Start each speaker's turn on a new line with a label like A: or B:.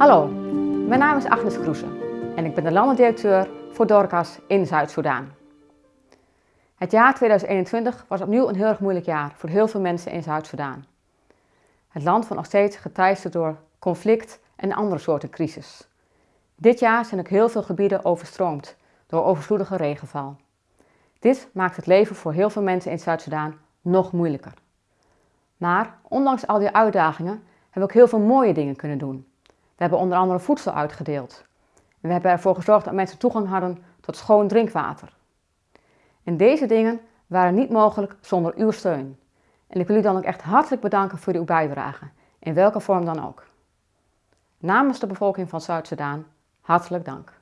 A: Hallo, mijn naam is Agnes Kroese en ik ben de landendirecteur voor Dorcas in Zuid-Soedan. Het jaar 2021 was opnieuw een heel erg moeilijk jaar voor heel veel mensen in Zuid-Soedan. Het land wordt nog steeds geteisterd door conflict en andere soorten crisis. Dit jaar zijn ook heel veel gebieden overstroomd door overvloedige regenval. Dit maakt het leven voor heel veel mensen in Zuid-Soedan nog moeilijker. Maar ondanks al die uitdagingen hebben we ook heel veel mooie dingen kunnen doen. We hebben onder andere voedsel uitgedeeld. En we hebben ervoor gezorgd dat mensen toegang hadden tot schoon drinkwater. En deze dingen waren niet mogelijk zonder uw steun. En ik wil u dan ook echt hartelijk bedanken voor uw bijdrage, in welke vorm dan ook. Namens de bevolking van Zuid-Soedan, hartelijk dank.